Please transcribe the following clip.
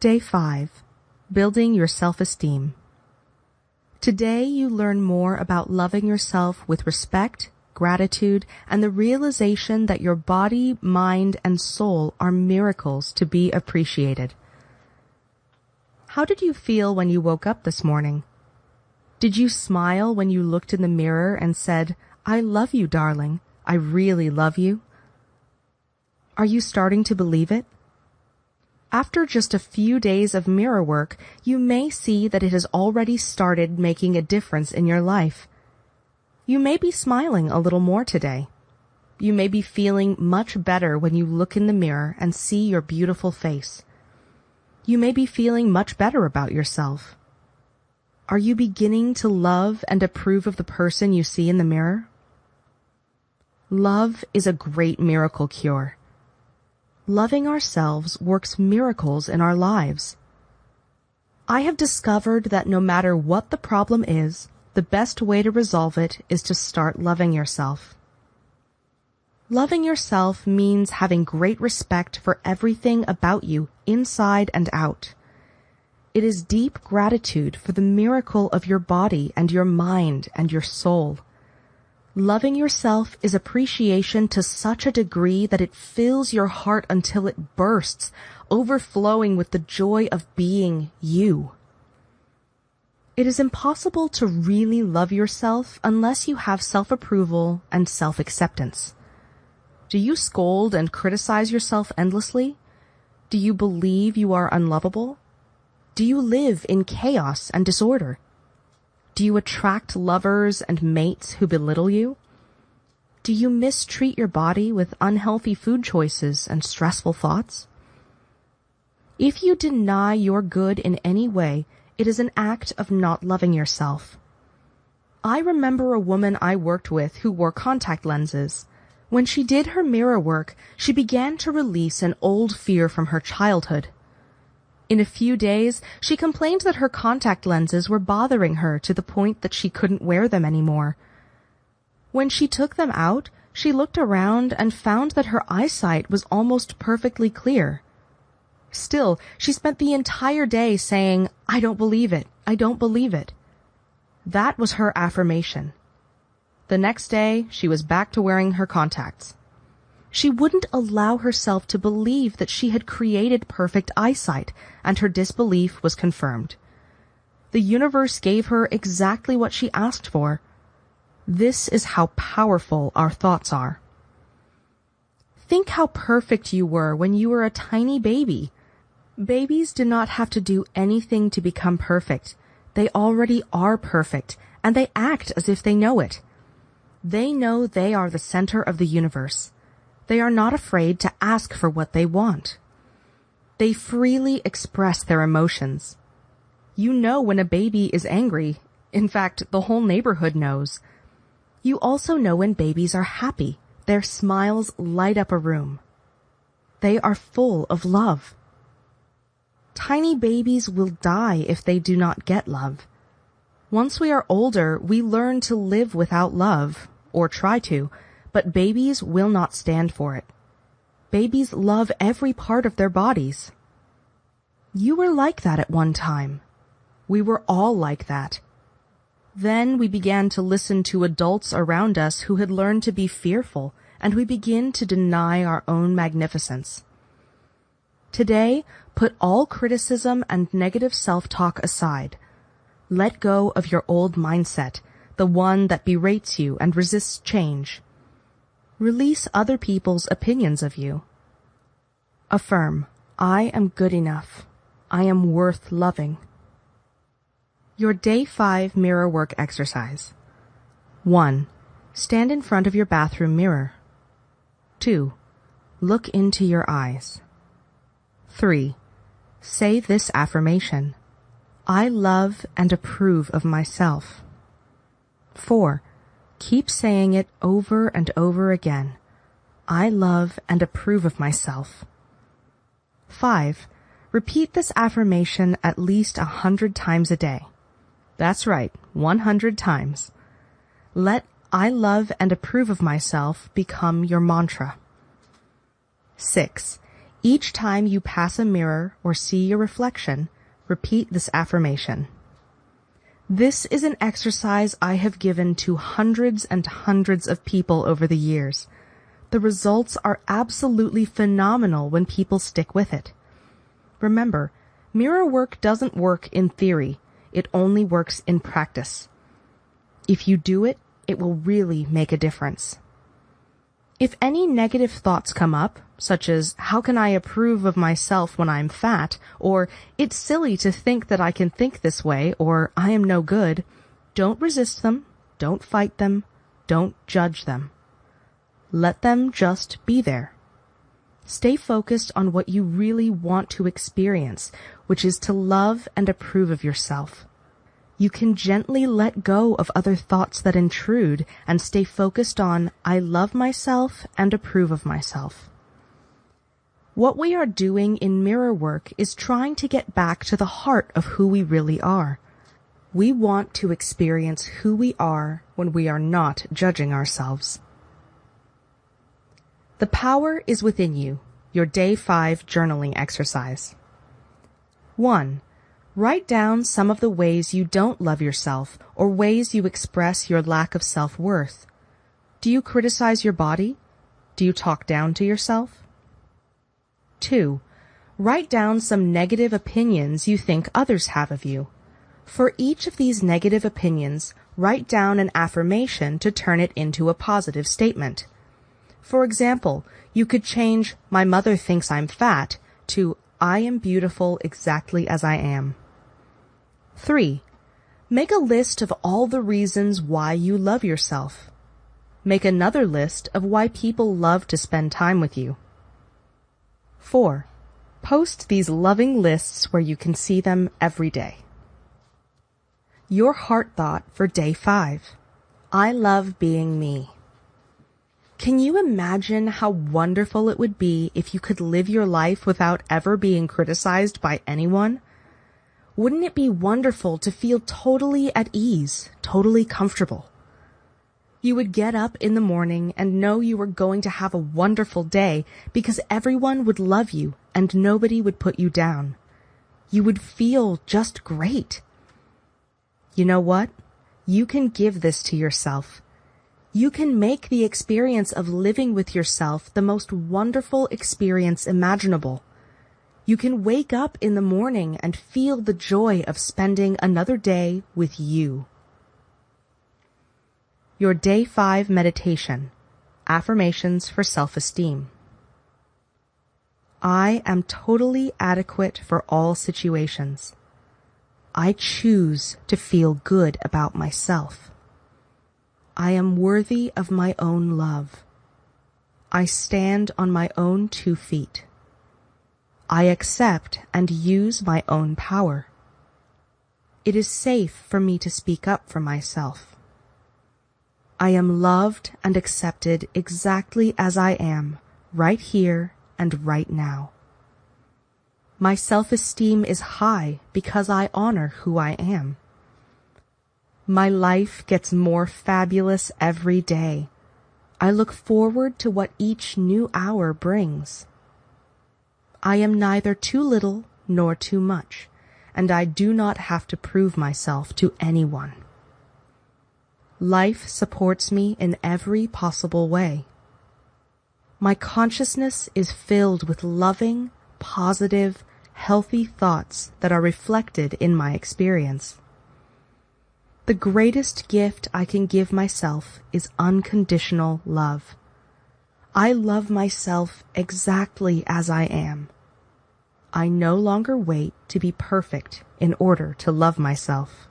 Day 5. Building your self-esteem. Today you learn more about loving yourself with respect, gratitude, and the realization that your body, mind, and soul are miracles to be appreciated. How did you feel when you woke up this morning? Did you smile when you looked in the mirror and said, I love you, darling. I really love you? Are you starting to believe it? After just a few days of mirror work, you may see that it has already started making a difference in your life. You may be smiling a little more today. You may be feeling much better when you look in the mirror and see your beautiful face. You may be feeling much better about yourself. Are you beginning to love and approve of the person you see in the mirror? Love is a great miracle cure loving ourselves works miracles in our lives. I have discovered that no matter what the problem is, the best way to resolve it is to start loving yourself. Loving yourself means having great respect for everything about you, inside and out. It is deep gratitude for the miracle of your body and your mind and your soul. Loving yourself is appreciation to such a degree that it fills your heart until it bursts, overflowing with the joy of being you. It is impossible to really love yourself unless you have self-approval and self-acceptance. Do you scold and criticize yourself endlessly? Do you believe you are unlovable? Do you live in chaos and disorder? Do you attract lovers and mates who belittle you? Do you mistreat your body with unhealthy food choices and stressful thoughts? If you deny your good in any way, it is an act of not loving yourself. I remember a woman I worked with who wore contact lenses. When she did her mirror work, she began to release an old fear from her childhood. In a few days, she complained that her contact lenses were bothering her to the point that she couldn't wear them anymore. When she took them out, she looked around and found that her eyesight was almost perfectly clear. Still, she spent the entire day saying, I don't believe it. I don't believe it. That was her affirmation. The next day, she was back to wearing her contacts. She wouldn't allow herself to believe that she had created perfect eyesight, and her disbelief was confirmed. The universe gave her exactly what she asked for. This is how powerful our thoughts are. Think how perfect you were when you were a tiny baby. Babies do not have to do anything to become perfect. They already are perfect, and they act as if they know it. They know they are the center of the universe. They are not afraid to ask for what they want. They freely express their emotions. You know when a baby is angry. In fact, the whole neighborhood knows. You also know when babies are happy. Their smiles light up a room. They are full of love. Tiny babies will die if they do not get love. Once we are older, we learn to live without love, or try to, but babies will not stand for it. Babies love every part of their bodies. You were like that at one time. We were all like that. Then we began to listen to adults around us who had learned to be fearful, and we begin to deny our own magnificence. Today, put all criticism and negative self-talk aside. Let go of your old mindset, the one that berates you and resists change. Release other people's opinions of you. Affirm, I am good enough. I am worth loving. Your Day 5 Mirror Work Exercise 1. Stand in front of your bathroom mirror. 2. Look into your eyes. 3. Say this affirmation. I love and approve of myself. 4. Keep saying it over and over again. I love and approve of myself. 5. Repeat this affirmation at least a hundred times a day. That's right, 100 times. Let I love and approve of myself become your mantra. 6. Each time you pass a mirror or see your reflection, repeat this affirmation. This is an exercise I have given to hundreds and hundreds of people over the years. The results are absolutely phenomenal when people stick with it. Remember, mirror work doesn't work in theory. It only works in practice. If you do it, it will really make a difference. If any negative thoughts come up, such as, how can I approve of myself when I'm fat, or it's silly to think that I can think this way, or I am no good, don't resist them, don't fight them, don't judge them. Let them just be there. Stay focused on what you really want to experience, which is to love and approve of yourself. You can gently let go of other thoughts that intrude and stay focused on, I love myself and approve of myself. What we are doing in mirror work is trying to get back to the heart of who we really are. We want to experience who we are when we are not judging ourselves. The power is within you. Your day five journaling exercise. One, write down some of the ways you don't love yourself or ways you express your lack of self-worth. Do you criticize your body? Do you talk down to yourself? Two, write down some negative opinions you think others have of you. For each of these negative opinions, write down an affirmation to turn it into a positive statement. For example, you could change my mother thinks I'm fat to I am beautiful exactly as I am. 3. Make a list of all the reasons why you love yourself. Make another list of why people love to spend time with you. 4. Post these loving lists where you can see them every day. Your heart thought for day 5. I love being me. Can you imagine how wonderful it would be if you could live your life without ever being criticized by anyone? Wouldn't it be wonderful to feel totally at ease, totally comfortable? You would get up in the morning and know you were going to have a wonderful day because everyone would love you and nobody would put you down. You would feel just great. You know what? You can give this to yourself you can make the experience of living with yourself the most wonderful experience imaginable. You can wake up in the morning and feel the joy of spending another day with you. Your Day 5 Meditation Affirmations for Self-Esteem I am totally adequate for all situations. I choose to feel good about myself. I am worthy of my own love. I stand on my own two feet. I accept and use my own power. It is safe for me to speak up for myself. I am loved and accepted exactly as I am, right here and right now. My self-esteem is high because I honor who I am. My life gets more fabulous every day. I look forward to what each new hour brings. I am neither too little nor too much, and I do not have to prove myself to anyone. Life supports me in every possible way. My consciousness is filled with loving, positive, healthy thoughts that are reflected in my experience. The greatest gift I can give myself is unconditional love. I love myself exactly as I am. I no longer wait to be perfect in order to love myself.